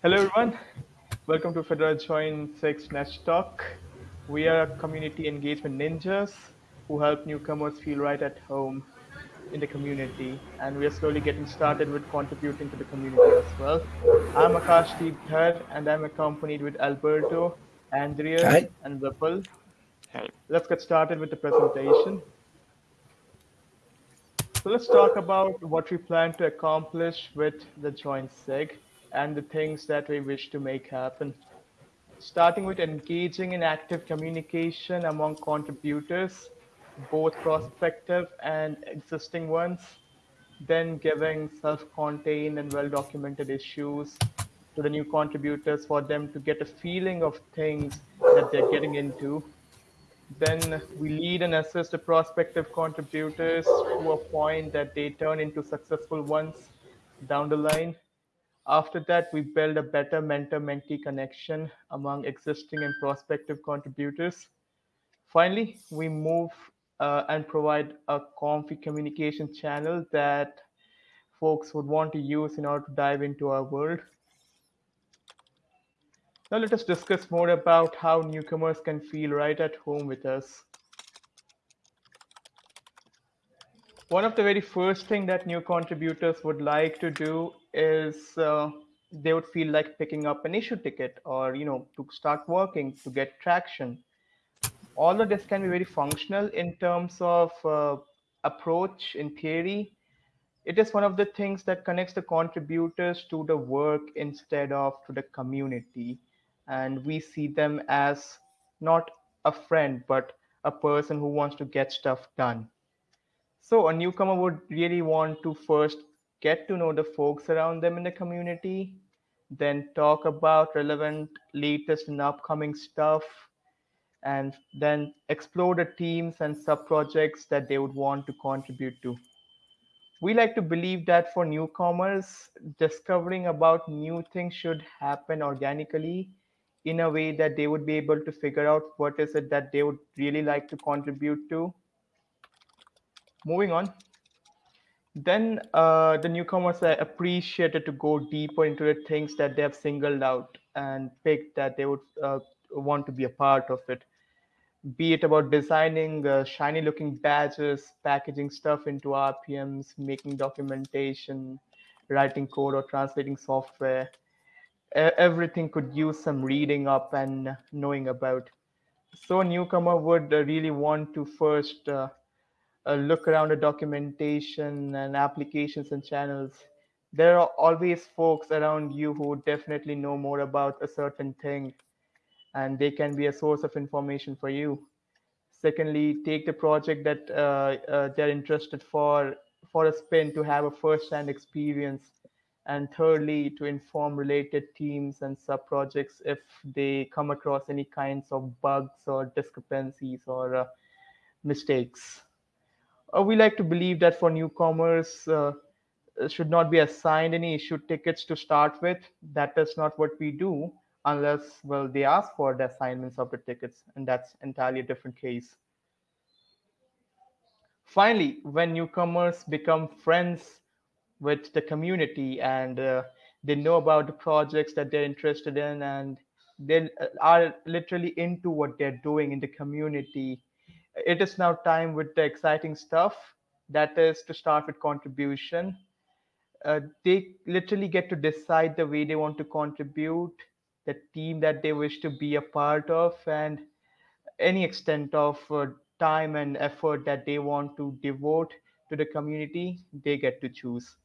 Hello, everyone. Welcome to Fedora Join SIG Nest Talk. We are community engagement ninjas who help newcomers feel right at home in the community. And we are slowly getting started with contributing to the community as well. I'm Akashdeep Dhar, and I'm accompanied with Alberto, Andrea, Hi. and Vipul. Hey, Let's get started with the presentation. So let's talk about what we plan to accomplish with the joint SIG and the things that we wish to make happen. Starting with engaging in active communication among contributors, both prospective and existing ones, then giving self-contained and well-documented issues to the new contributors for them to get a feeling of things that they're getting into then we lead and assist the prospective contributors to a point that they turn into successful ones down the line. After that, we build a better mentor-mentee connection among existing and prospective contributors. Finally, we move uh, and provide a comfy communication channel that folks would want to use in order to dive into our world. Now let us discuss more about how newcomers can feel right at home with us. One of the very first thing that new contributors would like to do is uh, they would feel like picking up an issue ticket or you know to start working to get traction. All of this can be very functional in terms of uh, approach in theory. It is one of the things that connects the contributors to the work instead of to the community and we see them as not a friend but a person who wants to get stuff done so a newcomer would really want to first get to know the folks around them in the community then talk about relevant latest and upcoming stuff and then explore the teams and sub projects that they would want to contribute to we like to believe that for newcomers, discovering about new things should happen organically in a way that they would be able to figure out what is it that they would really like to contribute to. Moving on. Then uh, the newcomers are appreciated to go deeper into the things that they have singled out and picked that they would uh, want to be a part of it be it about designing uh, shiny looking badges, packaging stuff into RPMs, making documentation, writing code or translating software. Everything could use some reading up and knowing about. So newcomer would uh, really want to first look around the documentation and applications and channels. There are always folks around you who definitely know more about a certain thing and they can be a source of information for you. Secondly, take the project that uh, uh, they're interested for for a spin to have a first-hand experience. And thirdly, to inform related teams and sub-projects if they come across any kinds of bugs or discrepancies or uh, mistakes. Uh, we like to believe that for newcomers, uh, uh, should not be assigned any issue tickets to start with. That is not what we do unless, well, they ask for the assignments of the tickets, and that's entirely a different case. Finally, when newcomers become friends with the community and uh, they know about the projects that they're interested in and they uh, are literally into what they're doing in the community, it is now time with the exciting stuff. That is to start with contribution uh, they literally get to decide the way they want to contribute, the team that they wish to be a part of, and any extent of uh, time and effort that they want to devote to the community, they get to choose.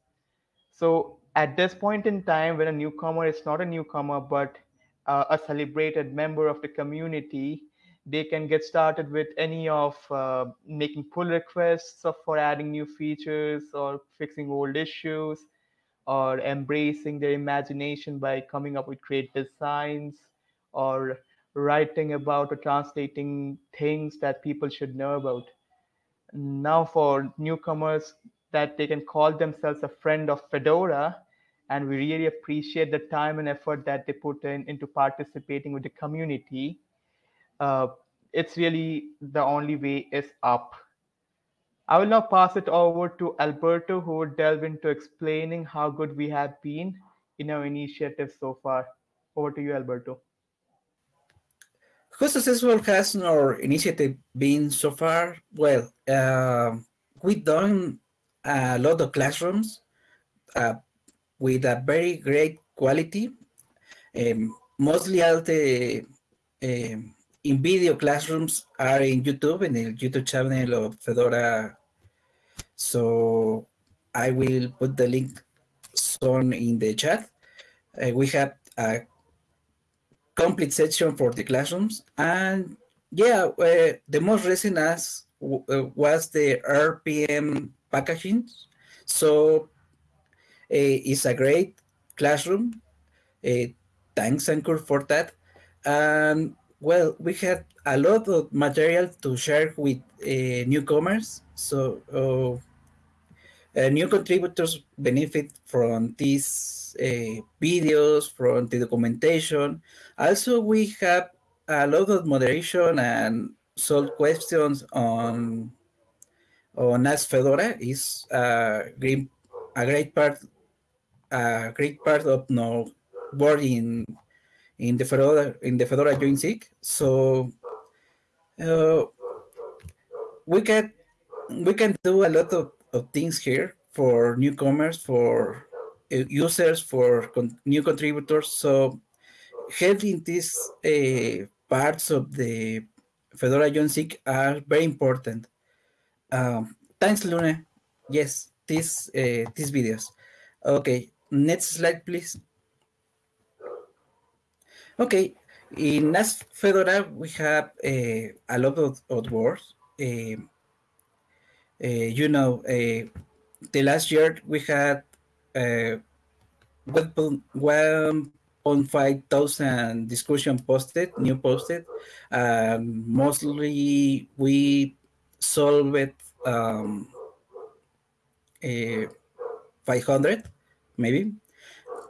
So at this point in time, when a newcomer is not a newcomer, but uh, a celebrated member of the community, they can get started with any of uh, making pull requests for adding new features or fixing old issues or embracing their imagination by coming up with great designs or writing about or translating things that people should know about now for newcomers that they can call themselves a friend of Fedora. And we really appreciate the time and effort that they put in into participating with the community. Uh, it's really the only way is up. I will now pass it over to Alberto, who will delve into explaining how good we have been in our initiative so far? Over to you, Alberto. How successful has our initiative been so far? Well, uh, we've done a lot of classrooms uh, with a very great quality. Um, mostly all the um, in video classrooms are in YouTube, in the YouTube channel of Fedora. So I will put the link soon in the chat. Uh, we have a complete section for the classrooms. And yeah, uh, the most recent as uh, was the RPM packaging. So uh, it's a great classroom. Uh, thanks, Ankur, for that. And well, we had a lot of material to share with uh, newcomers. So uh, new contributors benefit from these uh, videos, from the documentation. Also, we have a lot of moderation and solve questions on on Ask Fedora is a great, a great part a great part of no work in in the Fedora in the Fedora join-SIG. So uh, we can we can do a lot of, of things here for newcomers, for uh, users, for con new contributors. So having these uh, parts of the Fedora join-SIG are very important. Um, thanks, Luna. Yes, these uh, these videos. Okay, next slide, please. Okay, in Ask Fedora, we have uh, a lot of, of words. Uh, uh, you know, the last year we had uh, 1.5 thousand discussion posted, new posted. Um, mostly we solved um, uh, 500, maybe.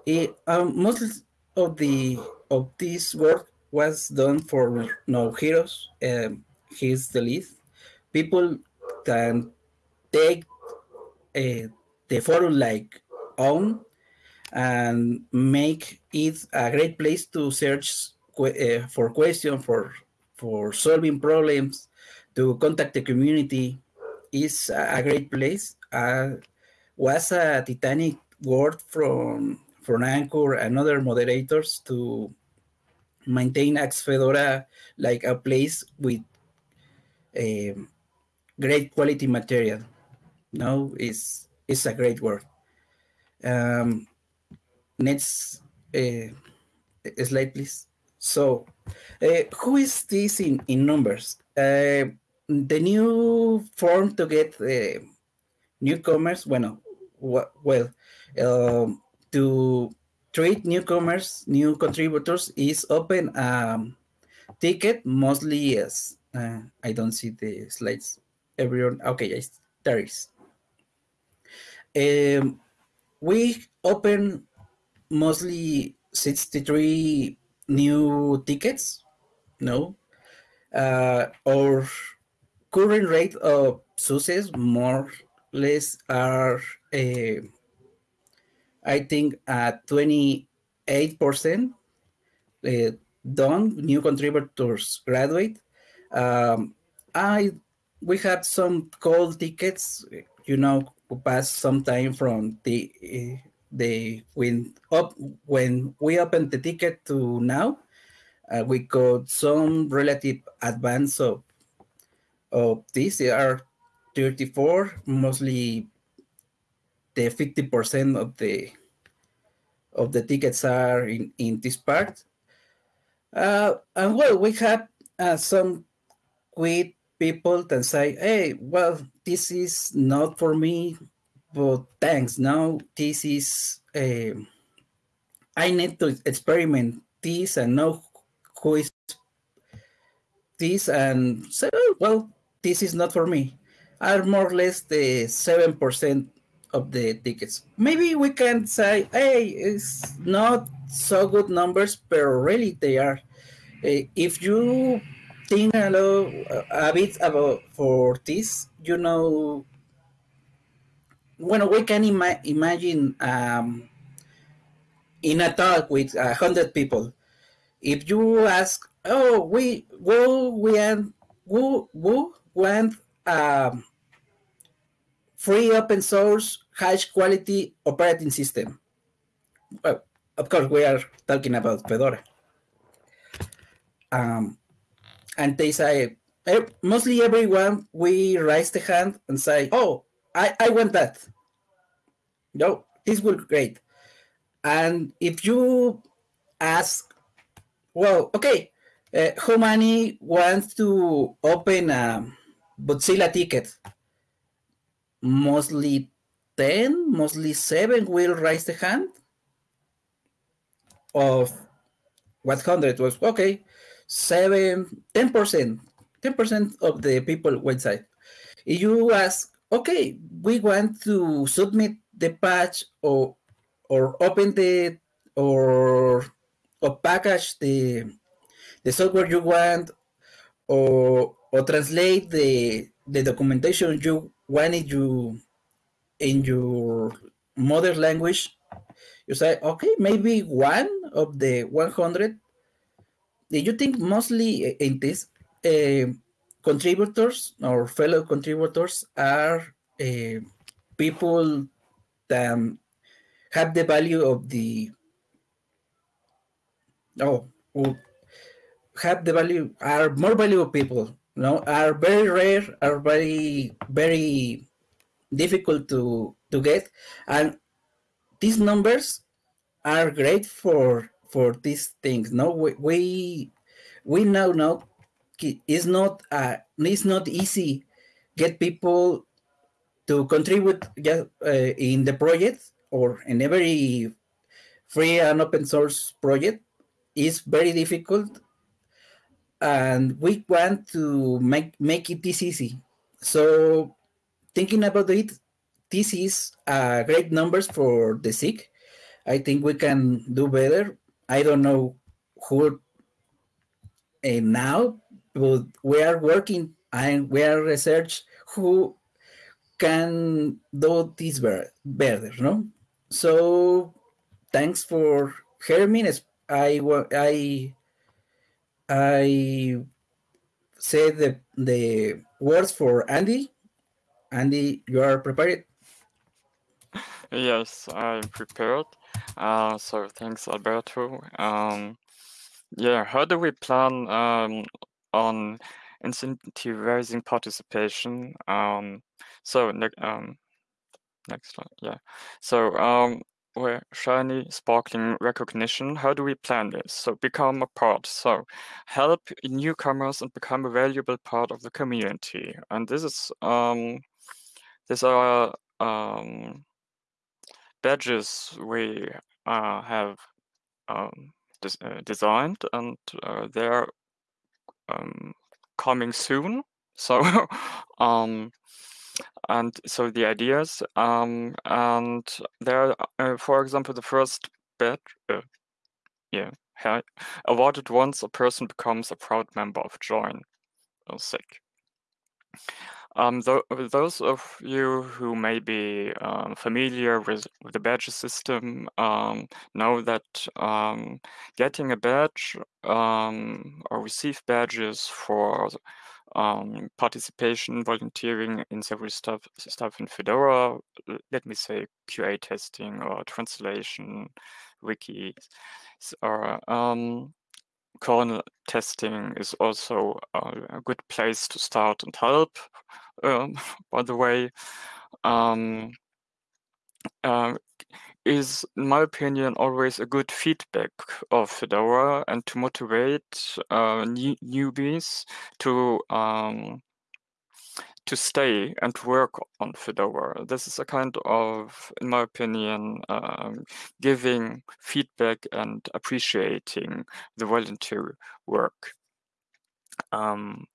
It, um, most of the of this work was done for no heroes. Um, he's the lead. People can take uh, the forum like own and make it a great place to search uh, for questions, for for solving problems, to contact the community. is a great place. Uh, was a titanic work from from Ankur and other moderators to maintain Ask Fedora like a place with a great quality material. No, it's, it's a great work. Um, next uh, slide, please. So, uh, who is this in, in numbers? Uh, the new form to get newcomers, bueno, well, um, to treat newcomers, new contributors is open um, ticket, mostly as uh, I don't see the slides. Everyone, okay, yes, there is. Um, we open mostly 63 new tickets, no? Uh, our current rate of success more or less are uh, I think at 28% uh, done, new contributors graduate. Um, I we had some cold tickets, you know, pass some time from the uh, the when up when we opened the ticket to now, uh, we got some relative advance of of this. They are 34, mostly the 50% of the of the tickets are in, in this part. Uh, and well, we have uh, some quit people that say, hey, well, this is not for me, but thanks. Now this is, uh, I need to experiment this and know who is this and say, oh, well, this is not for me. Are more or less the 7% of the tickets. Maybe we can say, hey, it's not so good numbers, but really they are. Uh, if you think a, little, a bit about for this, you know, when we can ima imagine um, in a talk with a hundred people, if you ask, oh, we who we and who who want um, free open source high quality operating system. Well, of course, we are talking about Fedora. Um, and they say, mostly everyone, we raise the hand and say, oh, I, I want that. No, this will be great. And if you ask, well, okay, uh, how many wants to open a Bugzilla ticket? Mostly 10, mostly 7 will raise the hand. Of 100 was, okay, 7, 10%, 10% of the people website. If you ask, okay, we want to submit the patch or or open the or or package the the software you want or or translate the the documentation you wanted you in your mother language you say okay maybe one of the 100 do you think mostly in this uh, contributors or fellow contributors are uh, people that have the value of the oh have the value are more valuable people you know are very rare are very very difficult to to get. And these numbers are great for for these things no? We we, we now know it's not uh it's not easy get people to contribute uh, in the project or in every free and open source project. Is very difficult and we want to make make it this easy. So thinking about it this is uh, great numbers for the SIG. i think we can do better i don't know who uh, now but we are working and we are research who can do this better, no so thanks for hearing. I I I say the the words for Andy. Andy, you are prepared. Yes, I'm prepared. Uh, so thanks, Alberto. Um, yeah, how do we plan um, on incentivizing participation? Um, so um, Next slide. Yeah. So um, we're shiny, sparkling recognition. How do we plan this? So become a part. So help newcomers and become a valuable part of the community. And this is um, these are um, badges we uh, have um, des uh, designed, and uh, they're um, coming soon. So um, and so the ideas um, and there uh, for example the first badge, uh, yeah awarded once a person becomes a proud member of join or SIG um, th those of you who may be um, familiar with, with, the badge system um, know that um, getting a badge um, or receive badges for um, participation, volunteering in several stuff stuff in Fedora. Let me say QA testing or translation, wiki, or kernel testing is also a good place to start and help. Um, by the way, um, uh, is, in my opinion, always a good feedback of Fedora and to motivate uh, new, newbies to um, to stay and work on Fedora. This is a kind of, in my opinion, um, giving feedback and appreciating the volunteer work. Um,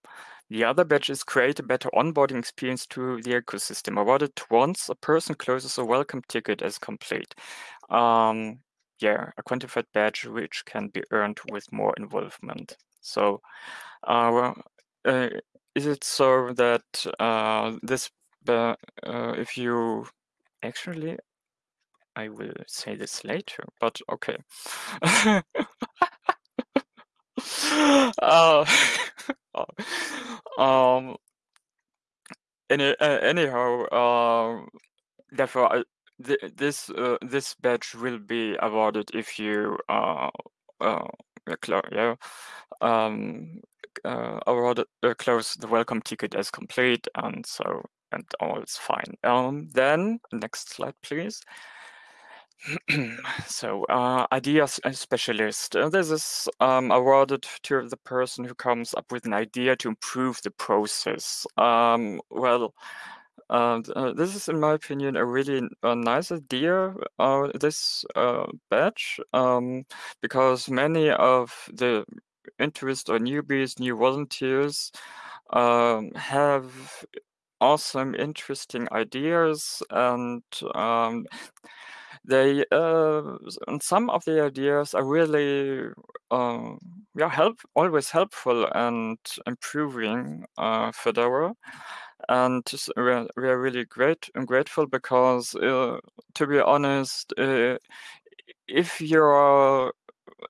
the other badge is create a better onboarding experience to the ecosystem. Awarded once a person closes a welcome ticket as complete. Um, yeah, a quantified badge which can be earned with more involvement. So, uh, uh, is it so that uh, this, uh, if you actually, I will say this later, but okay. um, any, uh, anyhow, uh, therefore, I, th this uh, this badge will be awarded if you uh, uh, yeah, um, uh, uh, close the welcome ticket as complete, and so and all is fine. Um, then next slide, please. so uh, idea specialist. Uh, this is um, awarded to the person who comes up with an idea to improve the process. Um, well, uh, uh, this is, in my opinion, a really nice idea, uh, this uh, badge, um, because many of the interest or newbies, new volunteers, um, have awesome, interesting ideas and um, they uh, and some of the ideas are really uh, yeah help always helpful and improving uh, Fedora and we're, we're really great and grateful because uh, to be honest uh, if you're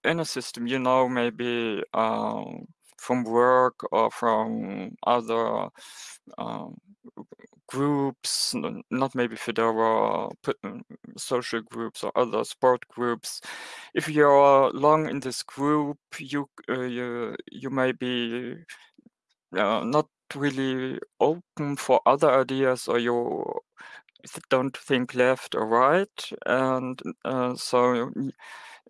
in a system you know maybe um, from work or from other um, groups, not maybe Fedora, mm, social groups or other sport groups. If you're long in this group, you uh, you, you may be uh, not really open for other ideas or you don't think left or right. And uh, so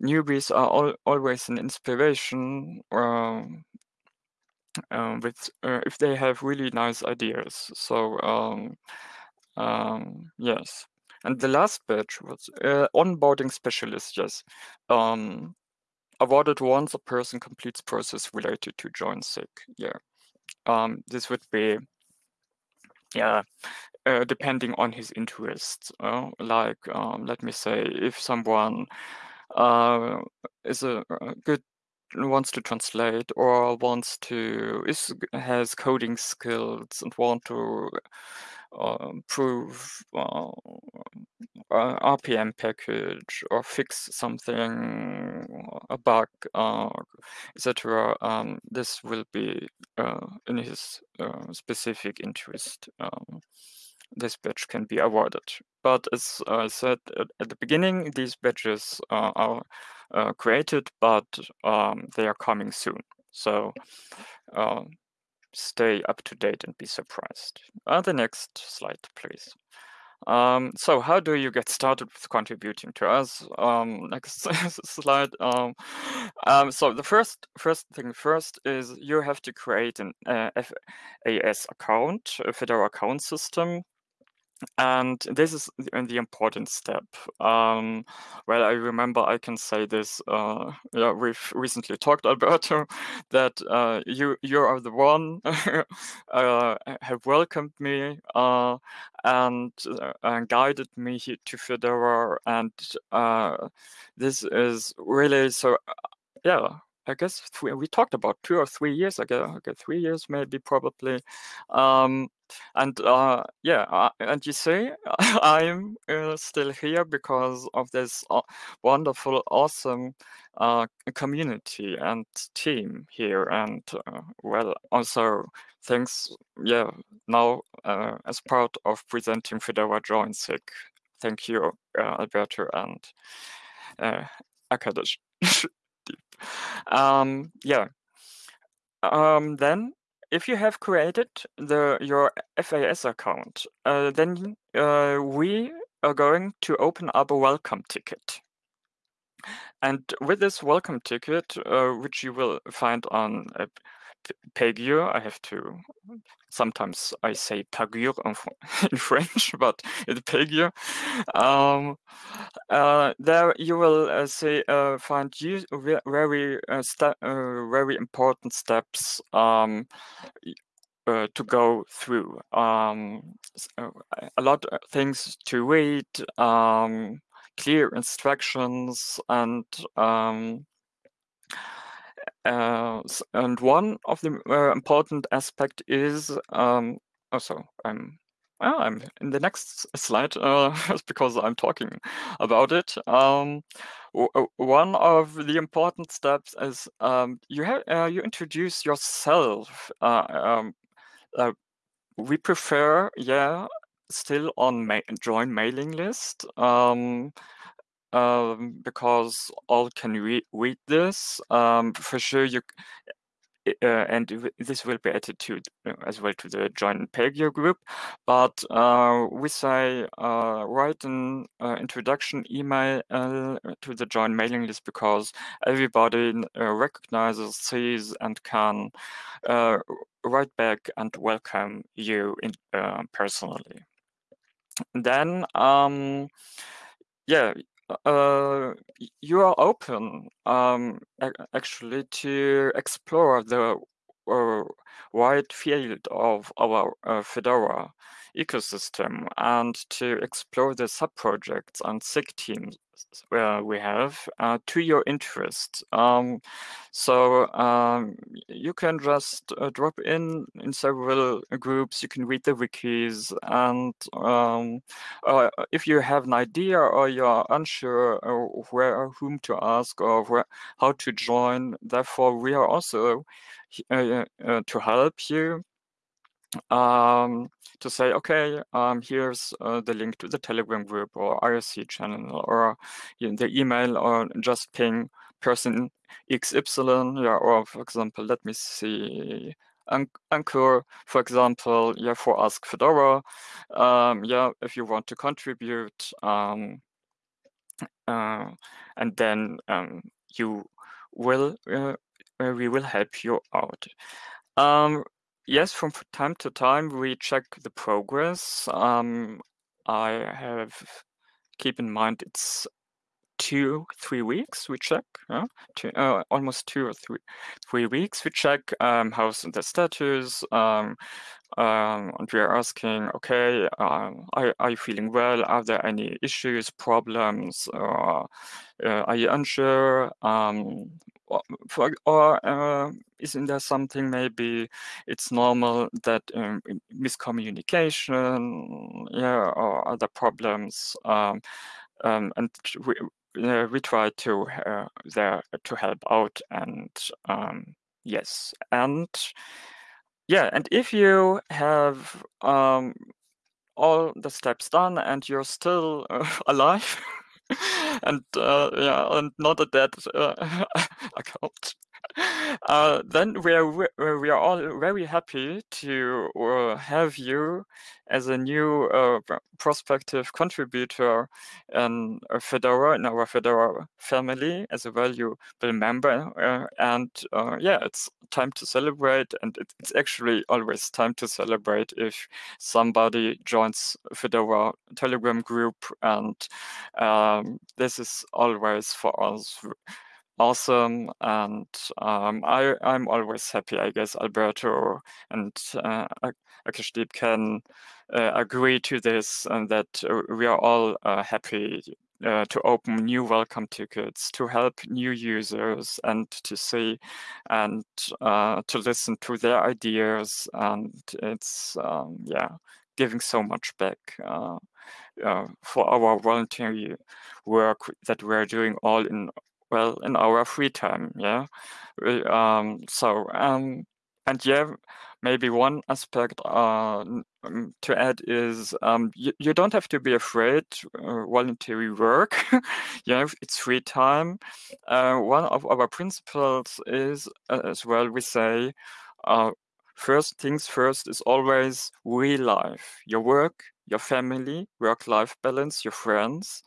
newbies are al always an inspiration um, um, with uh, if they have really nice ideas. So um, um, yes, and the last batch was uh, onboarding specialist. Yes, um, awarded once a person completes process related to join SIG. Yeah, um, this would be yeah. Uh, depending on his interests, uh, like um, let me say, if someone uh, is a good wants to translate or wants to is has coding skills and want to uh, prove uh, RPM package or fix something, a bug, uh, etc. Um, this will be uh, in his uh, specific interest. Um, this badge can be awarded. But as I said at, at the beginning, these badges uh, are uh, created, but um, they are coming soon. So uh, stay up to date and be surprised. Uh, the next slide, please. Um, so how do you get started with contributing to us? Um, next slide. Um, um, so the first first thing first is you have to create an uh, FAS account, a Fedora account system and this is the, important step. Um, well, I remember I can say this. Uh, yeah, we've recently talked, Alberto, that uh, you you are the one uh, have welcomed me uh, and, uh, and guided me to Fedora, and uh, this is really so. yeah, I guess three, we talked about two or three years ago, okay, three years maybe probably. Um, and uh, yeah, uh, and you see, I'm uh, still here because of this uh, wonderful, awesome uh, community and team here. And uh, well, also thanks, yeah, now as part of presenting Fedora Join SIG. Thank you, Alberto and uh, Akashdeep. Um, yeah. Um, then if you have created the your FAS account, uh, then uh, we are going to open up a welcome ticket. And with this welcome ticket, uh, which you will find on uh, Pagure, I have to sometimes I say Pagure in, French, but it's Pagure. Um, uh, there you will uh, say uh, find very uh, uh, very important steps um, uh, to go through. Um, a lot of things to read, um, clear instructions, and um, uh, and one of the uh, important aspect is um, also I'm well, I'm in the next slide uh, because I'm talking about it. Um, one of the important steps is um, you have uh, you introduce yourself. Uh, um, uh, we prefer, yeah, still on ma join mailing list um, because all can re read this. Um, for sure, you uh, and this will be added to uh, as well to the join Pagure group. But uh, we say uh, write an uh, introduction email uh, to the join mailing list because everybody recognizes, sees, and can write back and welcome you in, personally. Then, um, yeah, uh, you are open um, actually to explore the uh, wide field of our uh, Fedora ecosystem and to explore the sub-projects and SIG teams where we have uh, to your interest. Um, so um, you can just uh, drop in in several groups. You can read the wikis, and um, uh, if you have an idea or you're unsure where whom to ask or where how to join, therefore we are also uh, uh, to help you um, to say, okay, um, here's uh, the link to the Telegram group or IRC channel or you know, the email or just ping person XY. Yeah, or for example, let me see. Ankur, for example, yeah, for Ask Fedora. Um, yeah, if you want to contribute, um, uh, and then um, you will, uh, we will help you out. Um, Yes, from time to time we check the progress. Um, I have keep in mind it's two, three weeks we check, yeah? two, uh, almost two or three, three weeks we check um, how's the status, um, um, and we are asking, okay, um, are, are you feeling well? Are there any issues, problems, uh, are you unsure? Um, for, or uh, isn't there something maybe it's normal that um, miscommunication, yeah, or other problems, um, um, and we uh, we try to uh, there to help out and um, yes and yeah and if you have um, all the steps done and you're still uh, alive and uh, yeah, and not a dead uh, account. Uh, then we are we are all very happy to uh, have you as a new uh, prospective contributor in Fedora in our Fedora family as a valuable member. Uh, and uh, yeah, it's time to celebrate, and it's actually always time to celebrate if somebody joins Fedora Telegram group, and um, this is always for us awesome and um, I, I'm always happy, I guess Alberto and uh, Akashdeep can uh, agree to this and that uh, we are all uh, happy uh, to open new welcome tickets, to help new users and to see and uh, to listen to their ideas. And it's, um, yeah, giving so much back uh, uh, for our voluntary work that we're doing all in well in our free time yeah? Um so um and yeah maybe one aspect uh, um, to add is um, you, you don't have to be afraid uh, voluntary work yeah it's free time. Uh, one of our principles is uh, as well we say uh, first things first is always real life your work your family work life balance your friends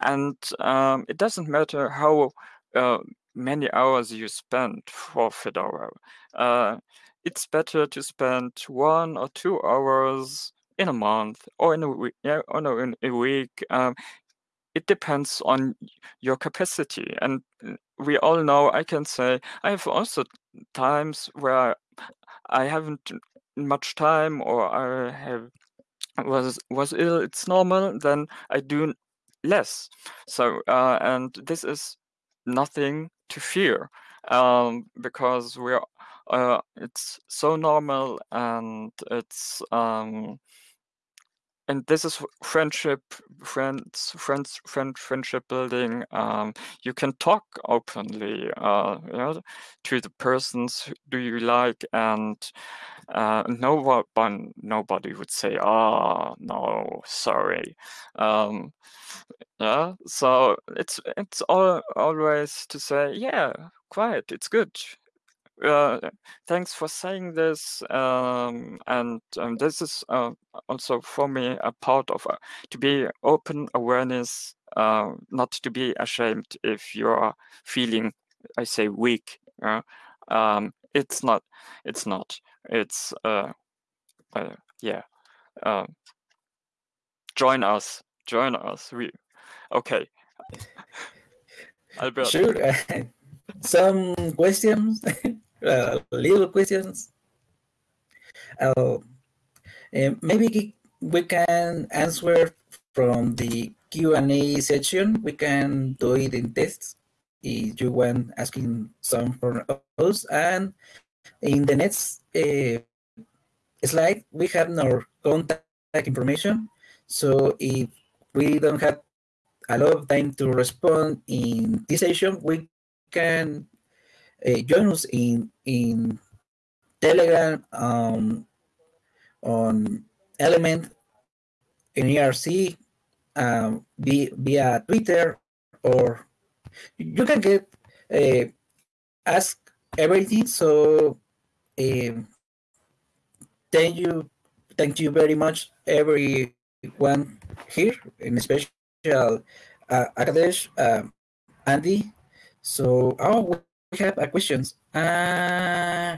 and um, it doesn't matter how uh, many hours you spend for Fedora. Uh, it's better to spend one or two hours in a month or in a week. Yeah, or no, in a week. Um, it depends on your capacity, and uh, we all know. I can say I have also times where I haven't much time, or I have was was ill. It's normal. Then I do less. So, uh, and this is nothing to fear um, because we're uh, it's so normal and it's um, and this is friendship, friends, friends, friend, friendship building. Um, you can talk openly, uh, you know, to the persons do you like, and uh, no one, nobody would say, "Ah, oh, no, sorry." Um, yeah, so it's it's all always to say, "Yeah, quiet, it's good." Uh, thanks for saying this. Um, and um, this is uh, also for me a part of uh, to be open awareness, uh, not to be ashamed if you're feeling, I say, weak. Um, it's not. It's not. It's uh, uh, yeah. Um, join us. Join us. We okay. Albert. Sure. Some questions uh, little questions. Uh, maybe we can answer from the Q&A section. We can do it in tests you want asking some from us. And in the next uh, slide, we have our contact information. So if we don't have a lot of time to respond in this session, we can uh, join us in in Telegram, um, on Element, in IRC, um, via Twitter, or you can get uh, ask everything. So uh, thank you, thank you very much, everyone here, in special uh, Akashdeep, um, Andy. So, oh, have a questions. Uh,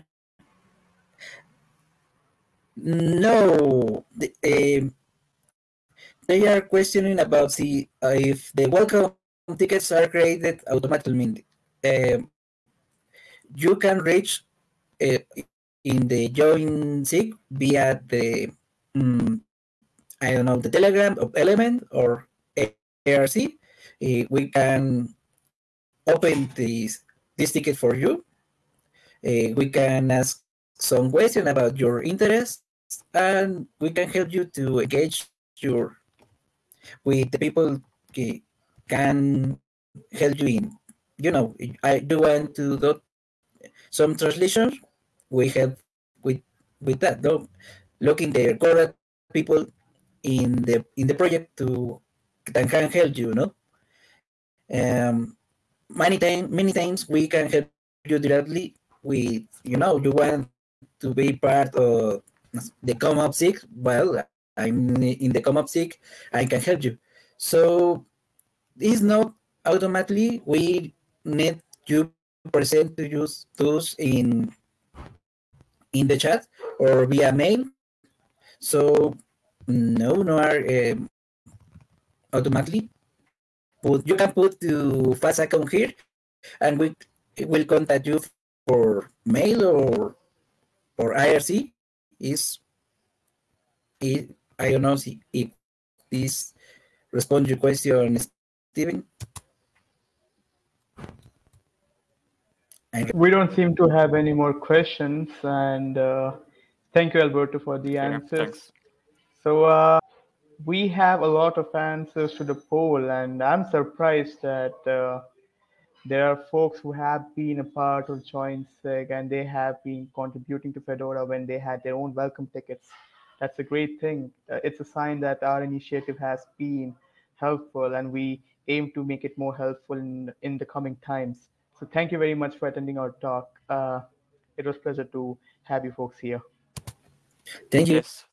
no, the, uh, they are questioning about the uh, if the welcome tickets are created automatically. Uh, you can reach uh, in the join SIG via the um, I don't know the Telegram of Element or IRC. Uh, we can open this this ticket for you. Uh, we can ask some question about your interests and we can help you to engage your with the people can help you in. You know i do want to do some translation. We help with with that though. Looking the correct people in the in the project to that can help you, know um many times many times we can help you directly with you know you want to be part of the CommOps SIG well i'm in the CommOps SIG i can help you. So it's not automatically we need you present to use tools in in the chat or via mail. So no no are um, automatically. Put you can put the FAS account here and we will contact you for mail or or IRC is it, I don't know if this respond your question, Stephen. We don't seem to have any more questions, and uh, thank you, Alberto, for the answers. so, uh, we have a lot of answers to the poll, and I'm surprised that uh, there are folks who have been a part of Join SIG and they have been contributing to Fedora when they had their own welcome tickets. That's a great thing. Uh, it's a sign that our initiative has been helpful, and we aim to make it more helpful in, in the coming times. So thank you very much for attending our talk. Uh, it was a pleasure to have you folks here. Thank you. Yes.